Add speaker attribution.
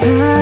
Speaker 1: I